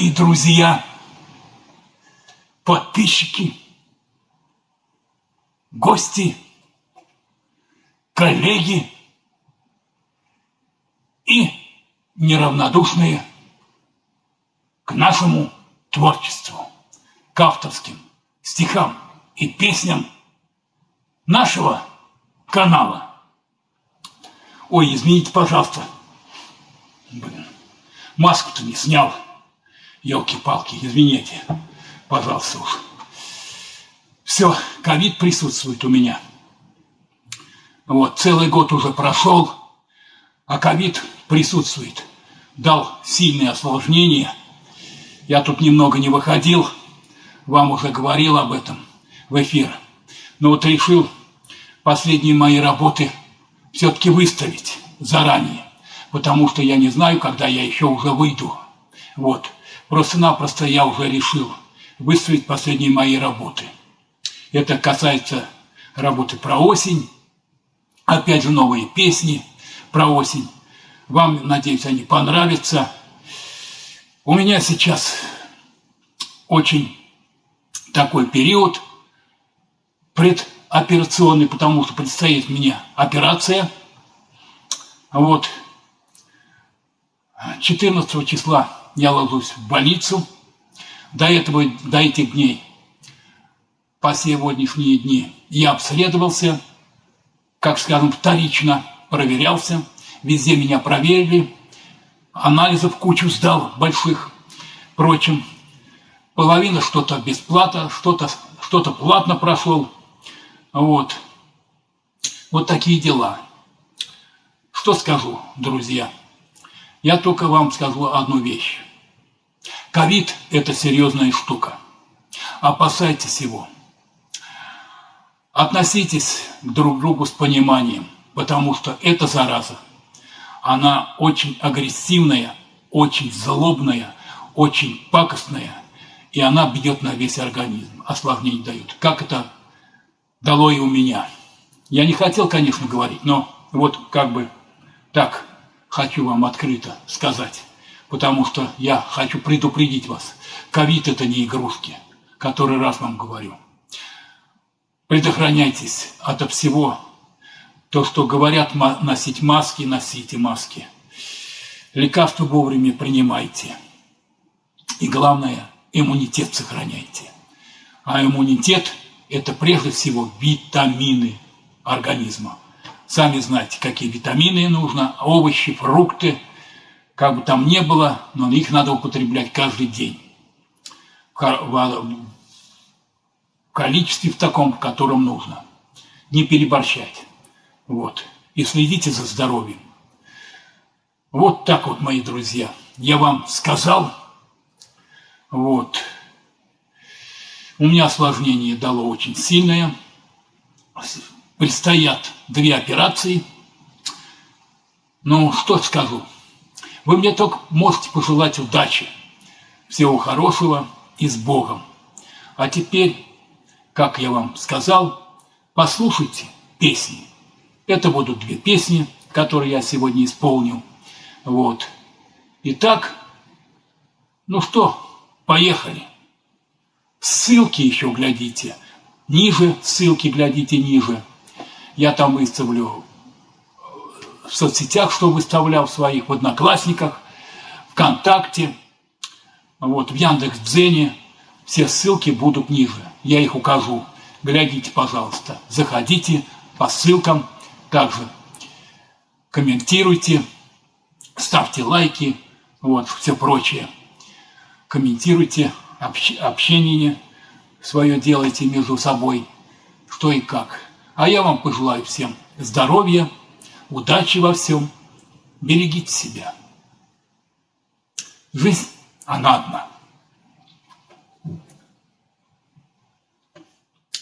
дорогие друзья, подписчики, гости, коллеги и неравнодушные к нашему творчеству, к авторским стихам и песням нашего канала. Ой, извините, пожалуйста. Блин, маску-то не снял. Елки-палки, извините, пожалуйста уж. Все, ковид присутствует у меня. Вот, целый год уже прошел, а ковид присутствует. Дал сильные осложнения. Я тут немного не выходил, вам уже говорил об этом в эфир. Но вот решил последние мои работы все-таки выставить заранее, потому что я не знаю, когда я еще уже выйду. Вот. Просто-напросто я уже решил выставить последние мои работы. Это касается работы про осень, опять же новые песни про осень. Вам, надеюсь, они понравятся. У меня сейчас очень такой период предоперационный, потому что предстоит мне операция. Вот. 14 числа я ложусь в больницу. До этого, до этих дней, по сегодняшние дни, я обследовался, как скажем, вторично проверялся. Везде меня проверили, анализов кучу сдал больших. Впрочем, половина что-то бесплатно, что-то что, -то, платно прошел. Вот. Вот такие дела. Что скажу, друзья? Я только вам скажу одну вещь. Ковид – это серьезная штука. Опасайтесь его. Относитесь друг к другу с пониманием, потому что эта зараза, она очень агрессивная, очень злобная, очень пакостная, и она бьет на весь организм, осложнений дает. Как это дало и у меня. Я не хотел, конечно, говорить, но вот как бы так хочу вам открыто сказать потому что я хочу предупредить вас. Ковид – это не игрушки, который раз вам говорю. Предохраняйтесь от всего. То, что говорят носить маски, носите маски. Лекарства вовремя принимайте. И главное, иммунитет сохраняйте. А иммунитет – это прежде всего витамины организма. Сами знаете, какие витамины нужно, овощи, фрукты – как бы там ни было, но их надо употреблять каждый день. В количестве в таком, в котором нужно. Не переборщать. Вот. И следите за здоровьем. Вот так вот, мои друзья. Я вам сказал. Вот. У меня осложнение дало очень сильное. Предстоят две операции. Ну, что скажу. Вы мне только можете пожелать удачи, всего хорошего и с Богом. А теперь, как я вам сказал, послушайте песни. Это будут две песни, которые я сегодня исполнил. Вот. Итак, ну что, поехали. Ссылки еще глядите. Ниже ссылки глядите ниже. Я там выставлю в соцсетях, что выставлял в своих, в Одноклассниках, ВКонтакте, вот, в Яндекс.Дзене. Все ссылки будут ниже. Я их укажу. Глядите, пожалуйста. Заходите по ссылкам. Также комментируйте, ставьте лайки, вот, все прочее. Комментируйте, общ, общение свое делайте между собой, что и как. А я вам пожелаю всем здоровья, удачи во всем, берегите себя. Жизнь, она одна.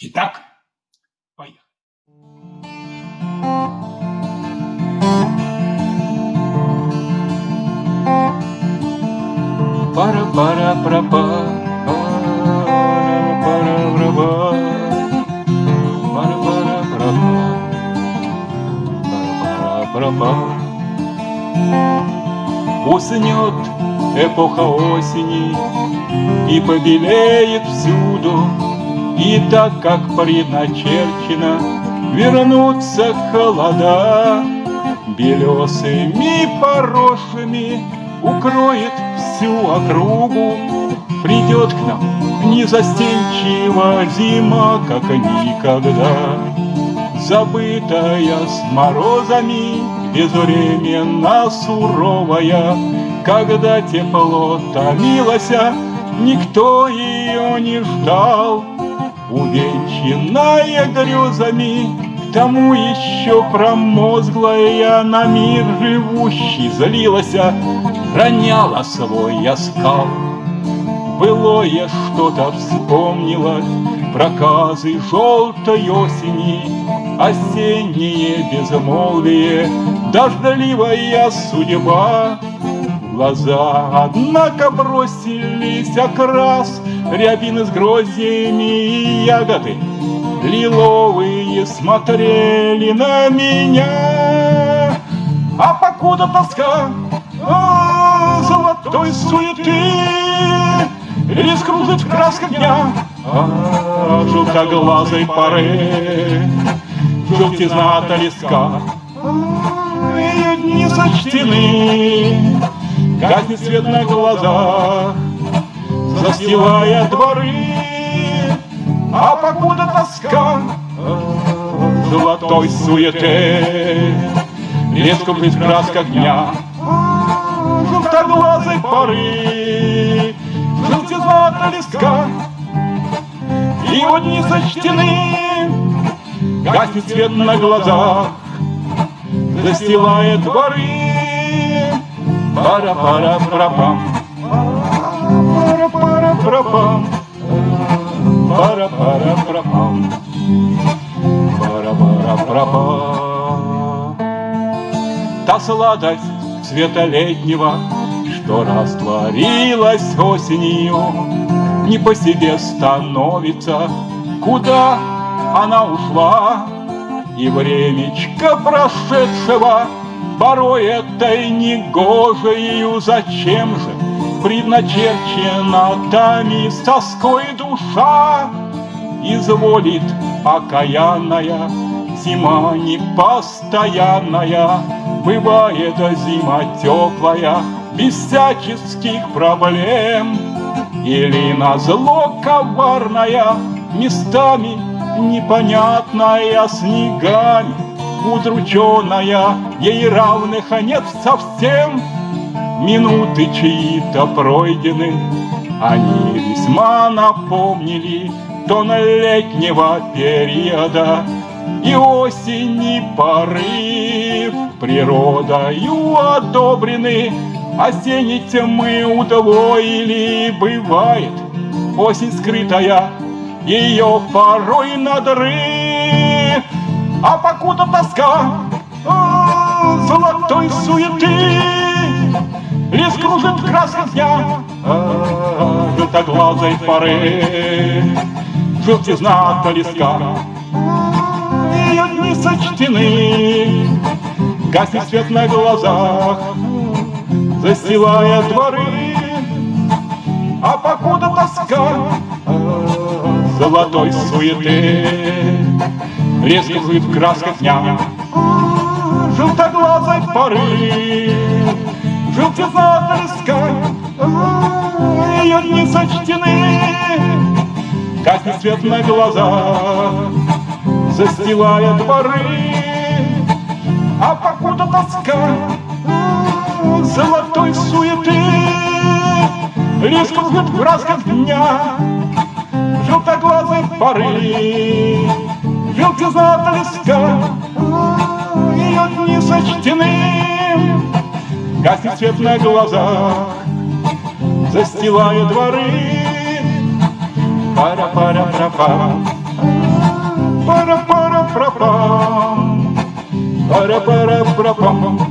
Итак, поехали. Пара-пара-пра-па, пропал. Уснет эпоха осени И побелеет всюду. И так, как предначерчено Вернутся холода. Белесыми поросшими Укроет всю округу. Придет к нам незастенчиво зима, как никогда Забытая с морозами, безвременно суровая. Когда тепло томилося, никто ее не ждал. Увенчанная грезами, к тому еще промозглая На мир живущий злилась, роняла свой оскал. Былое что-то вспомнилось, проказы желтой осени, Осеннее безмолвие, дождливая судьба. Глаза, однако, бросились окрас, Рябины с гроздьями и ягоды Лиловые смотрели на меня. А покуда тоска а, золотой суеты Лес кружит в красках дня а, Желтоглазой поры Желтизна от леска Ее дни сочтены Гаснет свет на глазах Застилая дворы А покуда тоска Золотой Лес кружит в красках дня. Желтоглазой поры Желтизна от леска Его дни сочтены Гаснет свет на глазах Застилает дворы Пара-пара-пара-пам Пара-пара-пара-пам Пара-пара-пара-пам Пара-пара-пара-пам Та сладость цвета летнего Что растворилась осенью Не по себе становится. Куда она ушла И времечко прошедшего Порой этой негожею Зачем же предначерчена Тами с тоской душа Изволит окаянная Зима непостоянная Бывает зима теплая Без всяческих проблем Или на зло коварная Местами непонятная снегами Удрученная, ей равных нет совсем. Минуты чьи-то пройдены Они весьма напомнили Тон летнего периода. И осени порыв Природою одобрены Осенней тьмы удвоили Бывает осень скрытая Ее порой надрыв А покуда тоска а, Золотой суеты Лес кружит в красках дня а, Желтоглазой поры. Желтизна от Ее дни сочтены Гаснет свет на глазах Застилая дворы. А покуда тоска Золотой суеты. Лес кружит в красках дня. Желтоглазой поры. Желтизна от леска Ее дни сочтены Гаснет свет на глазах Застилая дворы А покуда тоска Золотой суеты Лес кружит в красках дня поры Желтизна от леска Ее дни сочтены Гаснет свет на глазах Застилая дворы. Пара-пара-пра-пам Пара-пара-пра-пам Пара-пара-пра-пам